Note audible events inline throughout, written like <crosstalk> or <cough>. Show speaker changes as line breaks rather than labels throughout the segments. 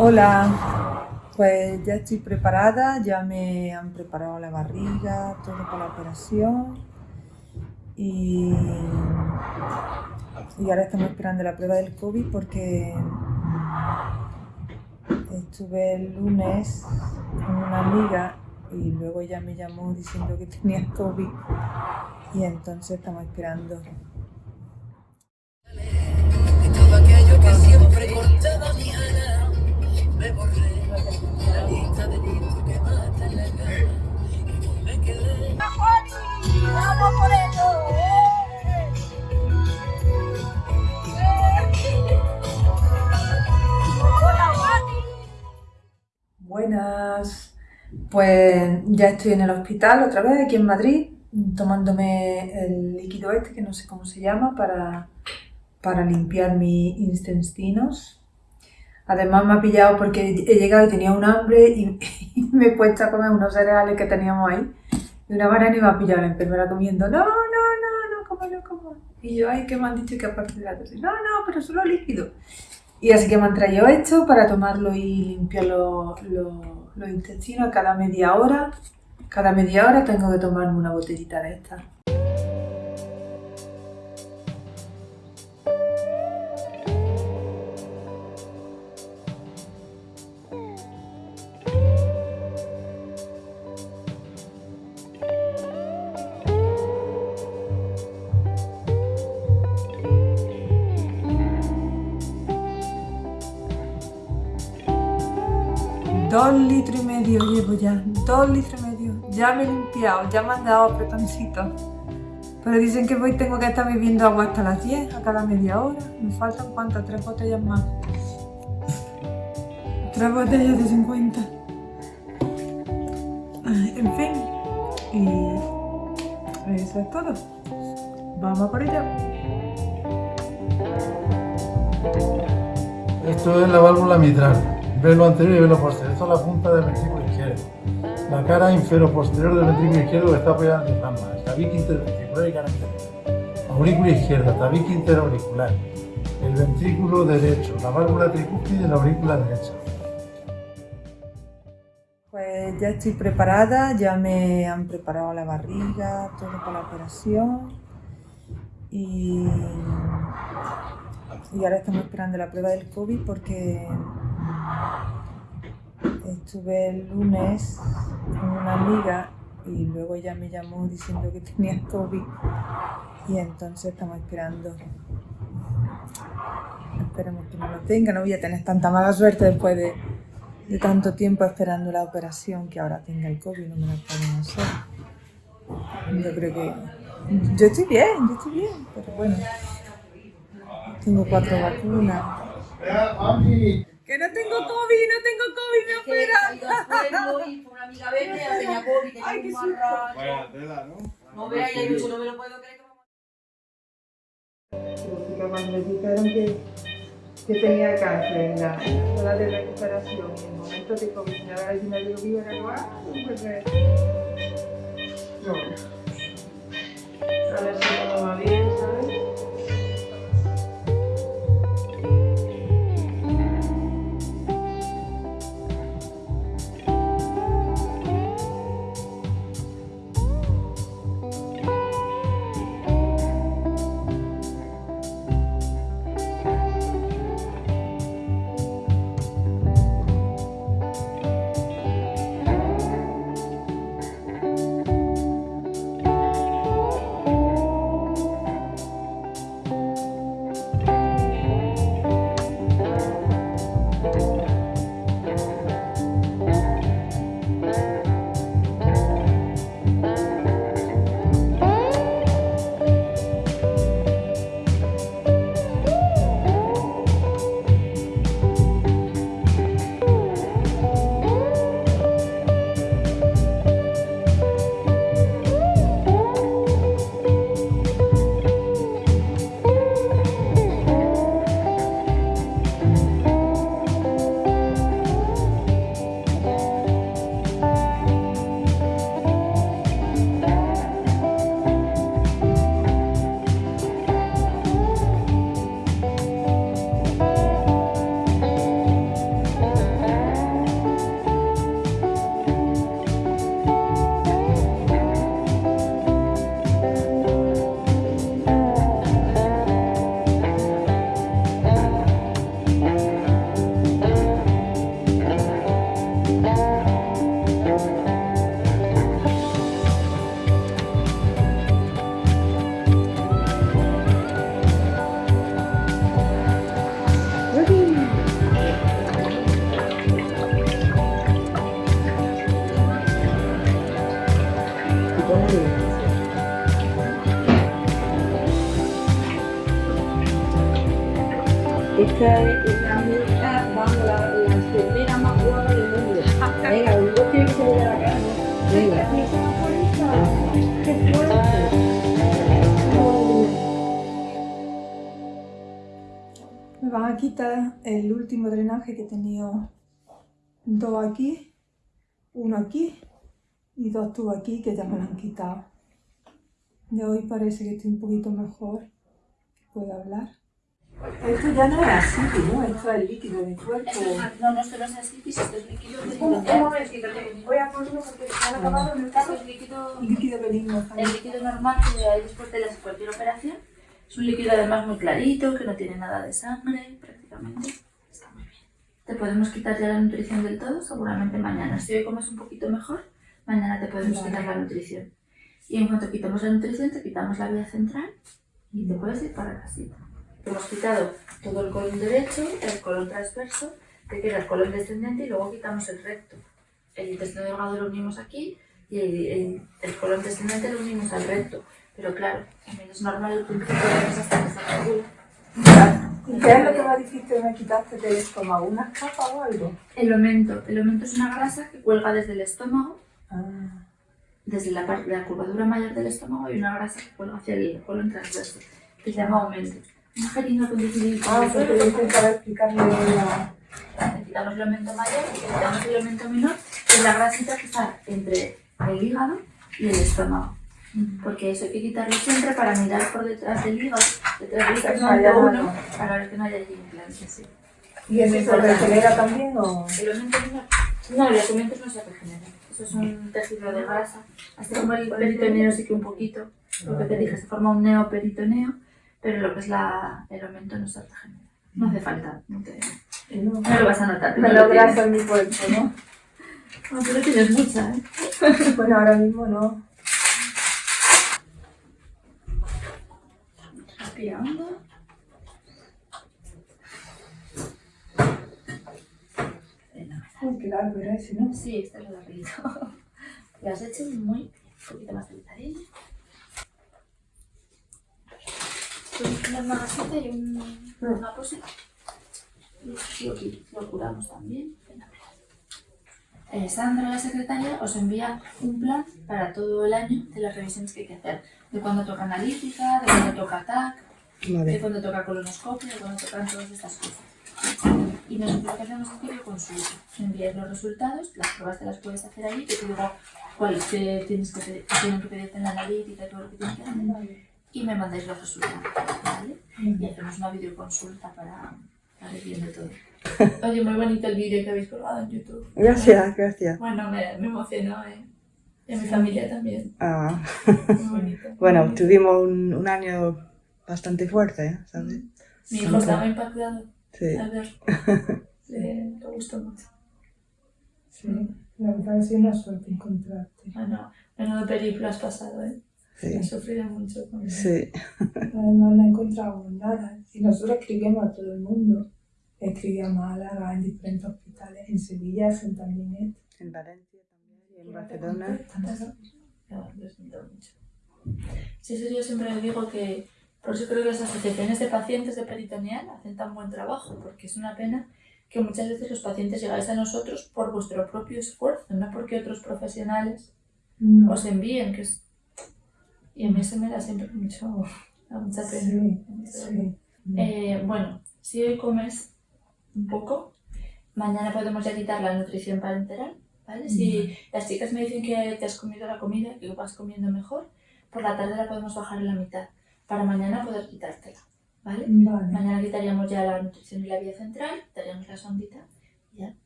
Hola, pues ya estoy preparada, ya me han preparado la barriga, todo para la operación. Y, y ahora estamos esperando la prueba del COVID porque estuve el lunes con una amiga y luego ella me llamó diciendo que tenía COVID y entonces estamos esperando Buenas, pues ya estoy en el hospital otra vez aquí en Madrid tomándome el líquido este que no sé cómo se llama para, para limpiar mis intestinos. Además me ha pillado porque he llegado y tenía un hambre y, <laughs> me he puesto a comer unos cereales que teníamos ahí y una banana y me ha pillado la enfermera comiendo, no, no, no, no, como no, como. Y yo, ay, que me han dicho que aparte de la dosis, no, no, pero solo líquido. Y así que me han traído esto para tomarlo y limpiar los, los intestinos cada media hora. Cada media hora tengo que tomarme una botellita de esta. Dos litros y medio llevo ya, dos litros y medio. Ya me he limpiado, ya me han dado apretoncitos. Pero dicen que hoy tengo que estar bebiendo agua hasta las 10, a cada media hora. Me faltan cuántas, tres botellas más. Tres botellas de 50. En fin. Y eso es todo. Vamos por ello.
Esto es la válvula mitral velo anterior y velo posterior. Esto es la punta del ventrículo izquierdo. La cara infero-posterior del ventrículo izquierdo está apoyada en el diafragma. Tabique interventricular y cara interna. Aurícula izquierda, tabique interauricular. El ventrículo derecho, la válvula tricúspide y la aurícula derecha.
Pues ya estoy preparada, ya me han preparado la barriga, todo para la operación. Y ahora estamos esperando la prueba del COVID porque Estuve el lunes con una amiga y luego ella me llamó diciendo que tenía COVID y entonces estamos esperando. Esperemos que no lo tenga, no voy a tener tanta mala suerte después de, tanto tiempo esperando la operación que ahora tenga el COVID, no me la pueden hacer. Yo creo que... Yo estoy bien, yo estoy bien, pero bueno. Tengo cuatro vacunas. Que no tengo COVID, no tengo COVID, me operan.
y una amiga verde, ya tenía <laughs> COVID, tenía
Ay, qué
un marrano.
Vaya tela, ¿no?
No vea, ya digo, no me lo puedo creer.
Porque cuando me dijeron que, que tenía cáncer en la sala de recuperación y en el momento de COVID, me había dicho, me digo, vivo en el lugar, pues me... No. Me van a quitar el último drenaje que he tenido dos aquí, uno aquí y dos tubos aquí que ya me lo han quitado. De hoy parece que estoy un poquito mejor, que puedo hablar. Esto ya no es así, ¿no? Esto es el líquido de cuerpo.
No, no, esto no es ascitis, esto es líquido benigno.
un momentito, que voy a ponerlo porque se han acabado el
Esto es líquido,
líquido benigno.
el líquido normal que hay después de la- cualquier operación. Es un líquido además muy clarito, que no tiene nada de sangre prácticamente. Está muy bien. Te podemos quitar ya la nutrición del todo, seguramente mañana. Si hoy comes un poquito mejor, mañana te podemos
Vale.
quitar la nutrición. Y en cuanto quitamos la nutrición, te quitamos la vía central y te puedes ir para casita. Hemos quitado todo el colon derecho, el colon transverso, te queda el colon descendente y luego quitamos el recto. El intestino delgado lo unimos aquí y el, el, el colon descendente lo unimos al recto. Pero claro, es normal el principio de esa hasta que regula.
¿Y qué es lo que me dijiste que me quitaste del estómago? ¿Una capa o algo?
El omento. El omento es una grasa que cuelga desde el estómago,
Ah,
desde la, parte, la curvatura mayor del estómago, y una grasa que cuelga hacia el colon transverso, que se llama aumento. Una jeringa con dificultad.
ah porque yo intentaba explicarle la...
Quitamos el aumento mayor y quitamos el aumento menor, que es la grasita que está entre el hígado y el estómago. Porque eso hay que quitarlo siempre para mirar por detrás del hígado, detrás del
no haya
uno, para ver que no haya allí implantes. Sí.
¿Y eso se regenera también o...?
El aumento menor. No, los aumentos no se regeneran. Eso es un tejido de grasa. Así como el peritoneo sí que un poquito. Lo que te dije, se forma un neoperitoneo, pero lo que es la, el aumento no se regenera. No hace falta, no, te,
No,
no lo vas a notar.
me
no
lo grasa en mi cuerpo, ¿no? <laughs>
No, tú lo tienes mucha, ¿eh? <laughs>
Bueno, ahora mismo no.
Respira hondo.
Uy, qué largo era ese, ¿no?
Sí, este es lo rapidito. Lo <laughs> has hecho muy bien. Un poquito más de cariño. Una magasita y un, una cosita. Y aquí lo curamos también. Eh, Sandra, la secretaria, os envía un plan para todo el año de las revisiones que hay que hacer. De cuándo toca analítica, de cuándo toca TAC, de cuándo toca colonoscopio, de cuándo tocan todas estas cosas. Y nosotros que hacemos es videoconsulta. Envías los resultados, las pruebas te las puedes hacer allí, que te digo cuáles te tienes que pedir, que tienen que pedirte en la analítica y todo lo que tienes que hacer. Y me mandáis los resultados, ¿vale? Y hacemos una videoconsulta para, para ir viendo todo. Oye, muy bonito el vídeo que habéis colgado en YouTube.
Gracias, gracias.
Bueno, me, me emocionó, ¿eh? Y a mi familia también.
Ah,
Muy bonito. <laughs>
bueno, tuvimos un, un año bastante fuerte, ¿sabes?
Mi hijo estaba impactado
Sí.
al ver. <laughs> Le, le gustó mucho.
Sí, la verdad es una suerte encontrarte.
Bueno, menudo periplo has pasado, ¿eh?
Sí.
Has sufrido mucho con
Sí. <laughs>
Además no encontramos nada. Y nosotros escribíamos a todo el mundo. Escribí a Málaga, en diferentes hospitales. En Sevilla hacen también esto.
En Valencia también y en Barcelona.
No, lo siento mucho. Sí, eso yo siempre digo que por eso creo que las asociaciones de pacientes de peritoneal hacen tan buen trabajo, porque es una pena que muchas veces los pacientes llegáis a nosotros por vuestro propio esfuerzo, no porque otros profesionales
No.
os envíen, que es... Y a mí se me da siempre mucho, da mucha pena.
Sí, sí.
Eh, bueno, si hoy comes un poco, mañana podemos ya quitar la nutrición parenteral, ¿vale? Si las chicas me dicen que te has comido la comida, que vas comiendo mejor, por la tarde la podemos bajar en la mitad, para mañana poder quitártela, ¿vale?
Vale.
Mañana quitaríamos ya la nutrición y la vía central, quitaríamos la sondita y ya,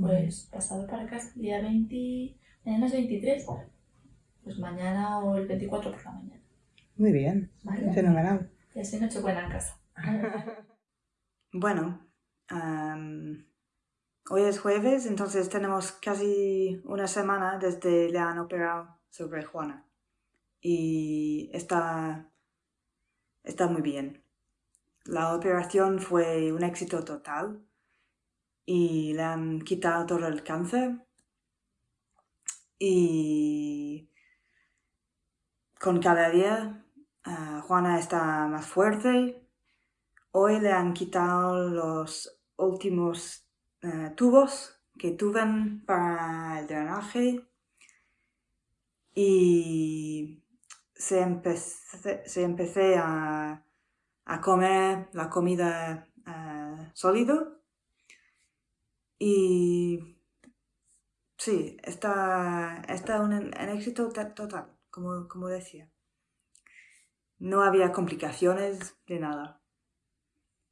pues pasado para casa, día 20, mañana es 23, pues mañana o el 24 por la mañana,
Muy bien,
¿vale?
fenomenal.
Y así noche buena en casa. <laughs>
Bueno, hoy es jueves, entonces tenemos casi una semana desde le han operado sobre Juana. Y está, está muy bien. La operación fue un éxito total y le han quitado todo el cáncer. Y con cada día ah, Juana está más fuerte, hoy le han quitado los últimos eh, tubos que tuven para el drenaje y se empecé, se a, a, comer la comida uh, sólido y sí, está, está un, éxito total, como, como decía. No había complicaciones de nada.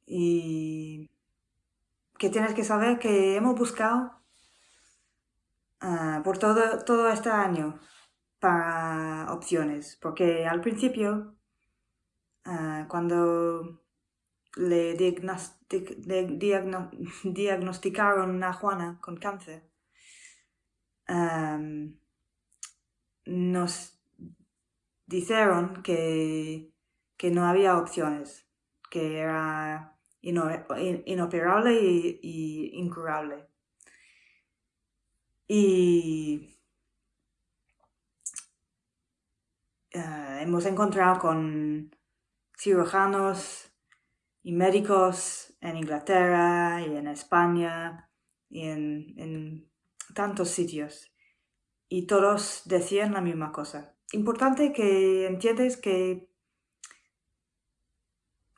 Y que tienes que saber que hemos buscado uh, por todo, todo este año para opciones, porque al principio, uh, cuando le, diagnostic, le diagno, <laughs> diagnosticaron a Juana con cáncer, nos dijeron que, que, no había opciones, que era ino, inoperable y, y incurable. Y uh, hemos encontrado con cirujanos y médicos en Inglaterra y en España y en, tantos sitios. Y todos decían la misma cosa. Importante que entiendes que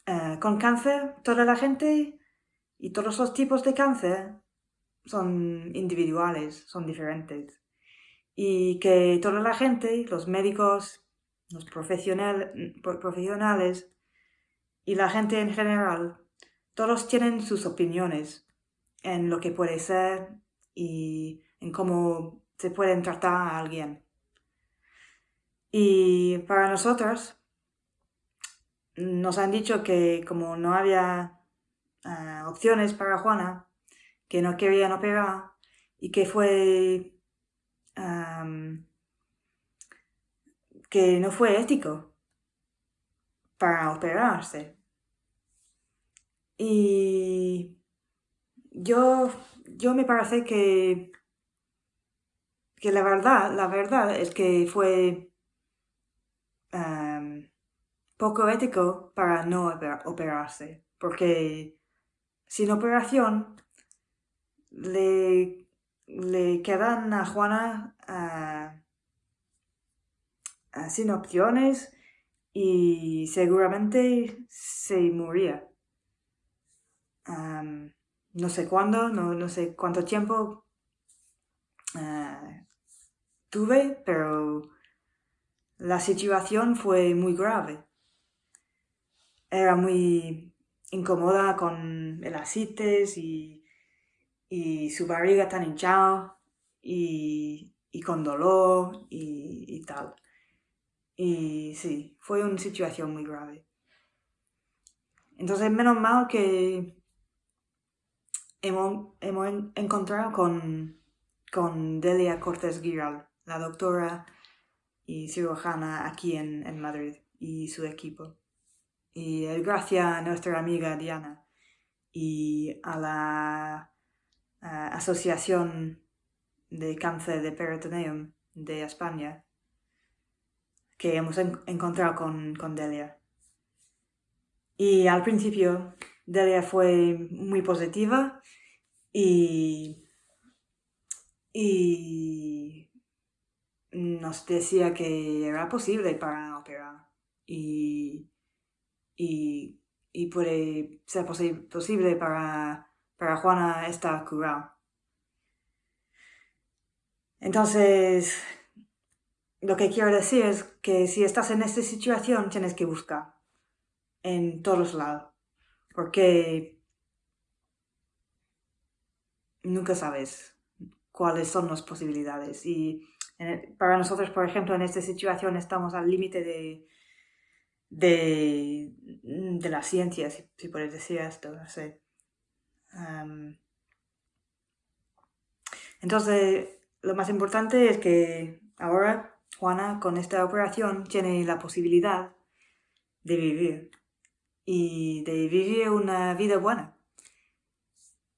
uh, con cáncer toda la gente y todos los tipos de cáncer son individuales, son diferentes. Y que toda la gente, los médicos, los profesionales y la gente en general, todos tienen sus opiniones en lo que puede ser y en cómo se puede tratar a alguien. Y para nosotros, nos han dicho que como no había uh, opciones para Juana, que no querían operar y que fue um, que no fue ético para operarse. Y yo, yo me parece que, que la verdad, la verdad es que fue um, poco ético para no operarse, porque sin operación le, le quedan a Juana uh, sin opciones y seguramente se moría. no sé cuándo, no, sé cuánto tiempo ah, tuve, pero la situación fue muy grave. Era muy incómoda con el asites y, su barriga tan hinchada y, con dolor y tal. Y sí, fue una situación muy grave. Entonces, menos mal que hemos, encontrado con, con Delia Cortés Giral, la doctora y cirujana aquí en, Madrid, y su equipo. Y gracias a nuestra amiga Diana y a la Asociación de Cáncer de Peritoneum de España, que hemos encontrado con, Delia. Y al principio Delia fue muy positiva y, y nos decía que era posible para operar y, y, puede ser posible para, para Juana estar curada. Entonces, lo que quiero decir es que si estás en esta situación tienes que buscar en todos lados. Porque nunca sabes cuáles son las posibilidades. Y para nosotros, por ejemplo, en esta situación estamos al límite de, de, la ciencia, si, puedes decir esto. No sé. entonces, lo más importante es que ahora Juana con esta operación tiene la posibilidad de vivir y de vivir una vida buena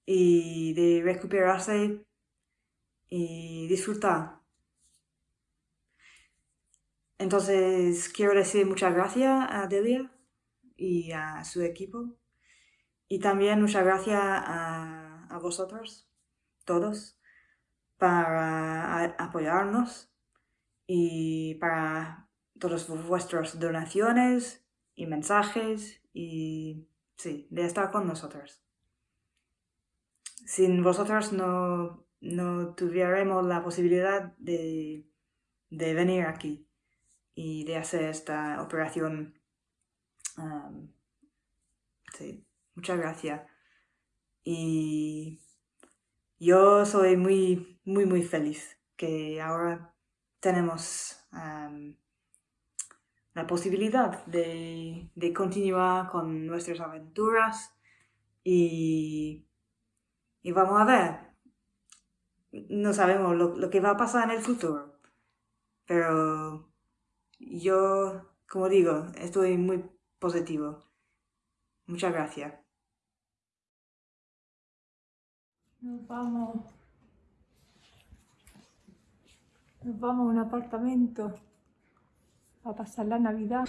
y de recuperarse y disfrutar. Entonces quiero decir muchas gracias a Delia y a su equipo Y también muchas gracias a, a vosotros, todos, para apoyarnos y para todas vuestras donaciones y mensajes y sí, de estar con nosotros. Sin vosotros no, no tuviéramos la posibilidad de, de venir aquí y de hacer esta operación. sí, muchas gracias. Y yo soy muy, muy, muy feliz que ahora tenemos la posibilidad de, de, continuar con nuestras aventuras y, y vamos a ver. No sabemos lo, lo, que va a pasar en el futuro, pero yo, como digo, estoy muy positivo. Muchas gracias.
Nos vamos. Nos vamos a un apartamento a pasar la Navidad.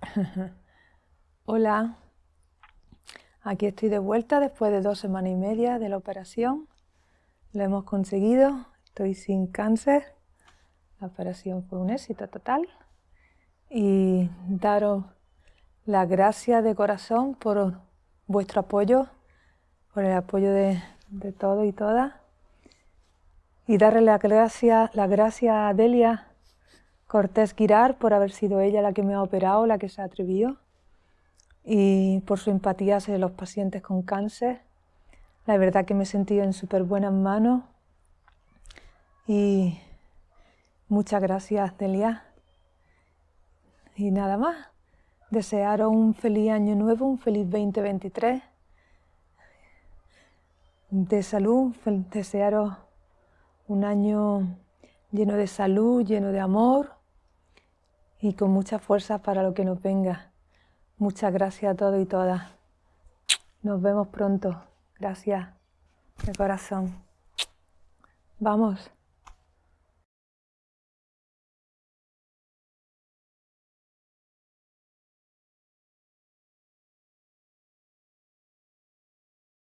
<laughs> Hola, aquí estoy de vuelta después de dos semanas y media de la operación. Lo hemos conseguido, estoy sin cáncer. La operación fue un éxito total. Y daros la gracia de corazón por vuestro apoyo, por el apoyo de, de todos y todas. Y darle la gracia, la gracia a Delia Cortés Girar por haber sido ella la que me ha operado, la que se ha atrevido. Y por su empatía hacia los pacientes con cáncer. La verdad que me he sentido en súper buenas manos. Y muchas gracias, Delia. Y nada más desearos un feliz año nuevo, un feliz 2023 de salud, desearos un año lleno de salud, lleno de amor y con mucha fuerza para lo que nos venga. Muchas gracias a todos y todas. Nos vemos pronto. Gracias de corazón. Vamos.